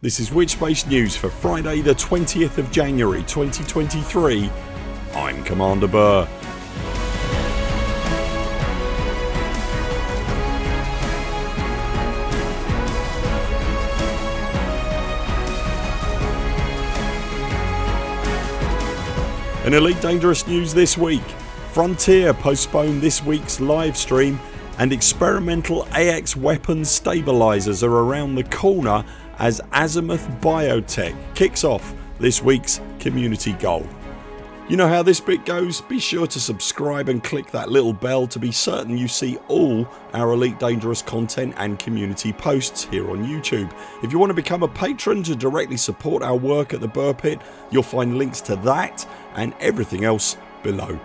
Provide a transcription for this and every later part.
This is Witchspace News for Friday the 20th of January 2023. I'm Commander Burr. In Elite Dangerous news this week Frontier postponed this weeks live stream and experimental AX weapons stabilisers are around the corner as Azimuth Biotech kicks off this weeks community goal. You know how this bit goes? Be sure to subscribe and click that little bell to be certain you see all our Elite Dangerous content and community posts here on YouTube. If you want to become a patron to directly support our work at the Burr Pit you'll find links to that and everything else below.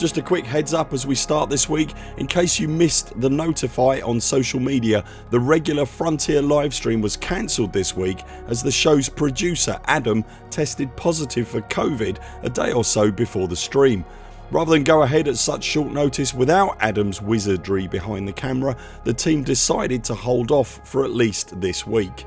Just a quick heads up as we start this week in case you missed the notify on social media the regular Frontier livestream was cancelled this week as the shows producer Adam tested positive for COVID a day or so before the stream. Rather than go ahead at such short notice without Adam's wizardry behind the camera the team decided to hold off for at least this week.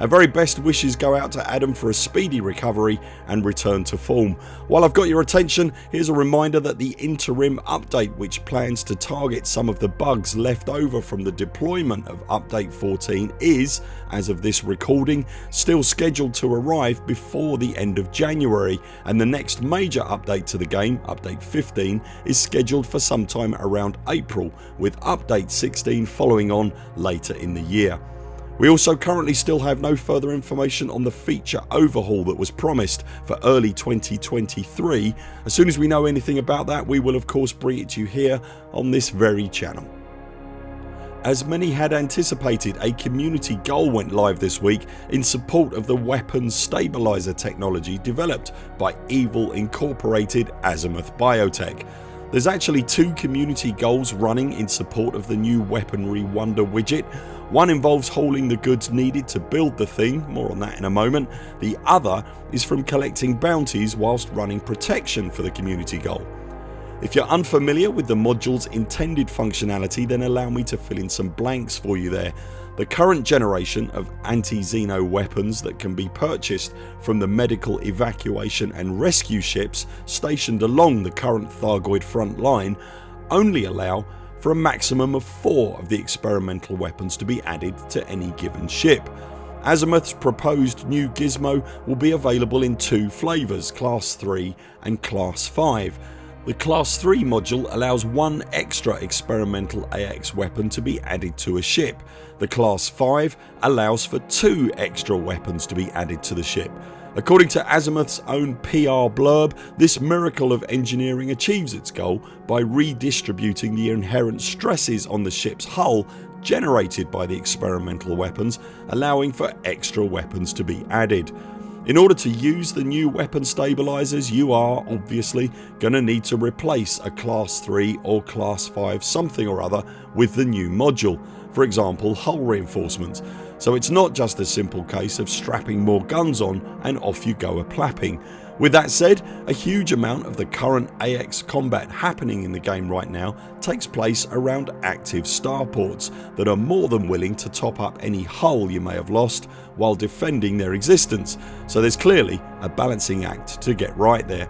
Our very best wishes go out to Adam for a speedy recovery and return to form. While I've got your attention here's a reminder that the interim update which plans to target some of the bugs left over from the deployment of update 14 is, as of this recording, still scheduled to arrive before the end of January and the next major update to the game, update 15, is scheduled for sometime around April with update 16 following on later in the year. We also currently still have no further information on the feature overhaul that was promised for early 2023. As soon as we know anything about that we will of course bring it to you here on this very channel. As many had anticipated a community goal went live this week in support of the weapons stabiliser technology developed by Evil Incorporated Azimuth Biotech. There's actually two community goals running in support of the new weaponry wonder widget one involves hauling the goods needed to build the thing, more on that in a moment. The other is from collecting bounties whilst running protection for the community goal. If you're unfamiliar with the modules intended functionality then allow me to fill in some blanks for you there. The current generation of anti-Xeno weapons that can be purchased from the medical evacuation and rescue ships stationed along the current Thargoid front line only allow for a maximum of 4 of the experimental weapons to be added to any given ship. Azimuth's proposed new gizmo will be available in two flavours class 3 and class 5. The class 3 module allows one extra experimental AX weapon to be added to a ship. The class 5 allows for two extra weapons to be added to the ship. According to Azimuth's own PR blurb this miracle of engineering achieves its goal by redistributing the inherent stresses on the ships hull generated by the experimental weapons allowing for extra weapons to be added. In order to use the new weapon stabilisers you are obviously gonna need to replace a class 3 or class 5 something or other with the new module, for example hull reinforcements so it's not just a simple case of strapping more guns on and off you go a plapping. With that said a huge amount of the current AX combat happening in the game right now takes place around active starports that are more than willing to top up any hull you may have lost while defending their existence so there's clearly a balancing act to get right there.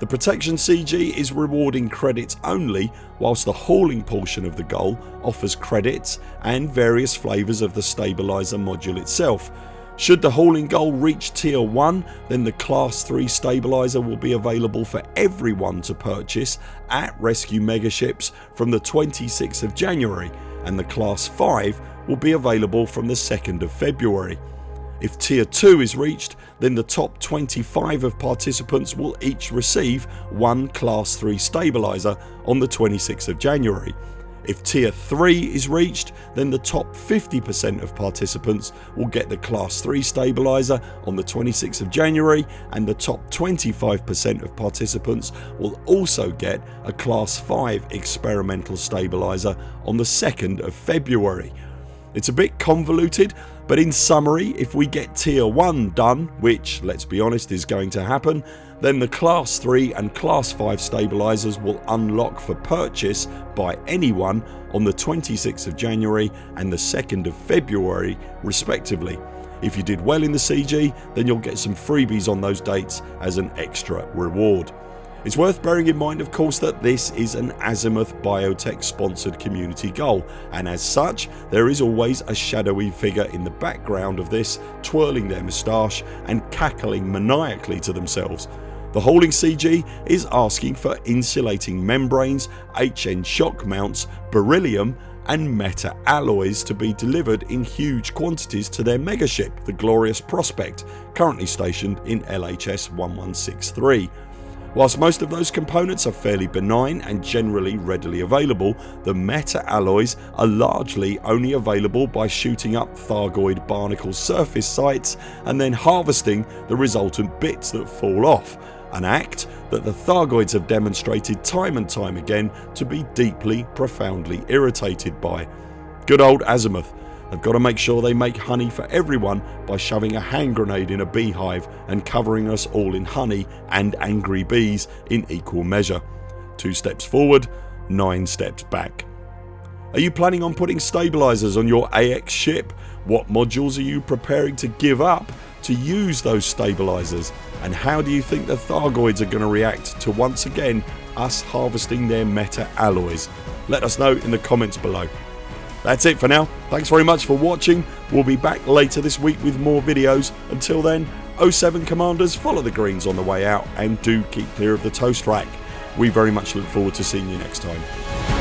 The protection CG is rewarding credits only whilst the hauling portion of the goal offers credits and various flavours of the stabiliser module itself. Should the hauling goal reach tier 1 then the class 3 stabiliser will be available for everyone to purchase at rescue megaships from the 26th of January and the class 5 will be available from the 2nd of February. If tier 2 is reached then the top 25 of participants will each receive one class 3 stabiliser on the 26th of January. If tier 3 is reached then the top 50% of participants will get the class 3 stabiliser on the 26th of January and the top 25% of participants will also get a class 5 experimental stabiliser on the 2nd of February. It's a bit convoluted But in summary if we get tier 1 done which let's be honest is going to happen then the class 3 and class 5 stabilisers will unlock for purchase by anyone on the 26th of January and the 2nd of February respectively. If you did well in the CG then you'll get some freebies on those dates as an extra reward. It's worth bearing in mind of course that this is an Azimuth Biotech sponsored community goal and as such there is always a shadowy figure in the background of this twirling their moustache and cackling maniacally to themselves. The Hauling CG is asking for insulating membranes, HN shock mounts, beryllium and meta alloys to be delivered in huge quantities to their megaship the Glorious Prospect currently stationed in LHS 1163. Whilst most of those components are fairly benign and generally readily available the meta alloys are largely only available by shooting up Thargoid barnacle surface sites and then harvesting the resultant bits that fall off an act that the Thargoids have demonstrated time and time again to be deeply profoundly irritated by. Good old Azimuth They've got to make sure they make honey for everyone by shoving a hand grenade in a beehive and covering us all in honey and angry bees in equal measure. Two steps forward, nine steps back. Are you planning on putting stabilisers on your AX ship? What modules are you preparing to give up to use those stabilisers and how do you think the Thargoids are going to react to once again us harvesting their meta alloys? Let us know in the comments below. That's it for now. Thanks very much for watching. We'll be back later this week with more videos. Until then 07 Commanders follow the greens on the way out and do keep clear of the toast rack. We very much look forward to seeing you next time.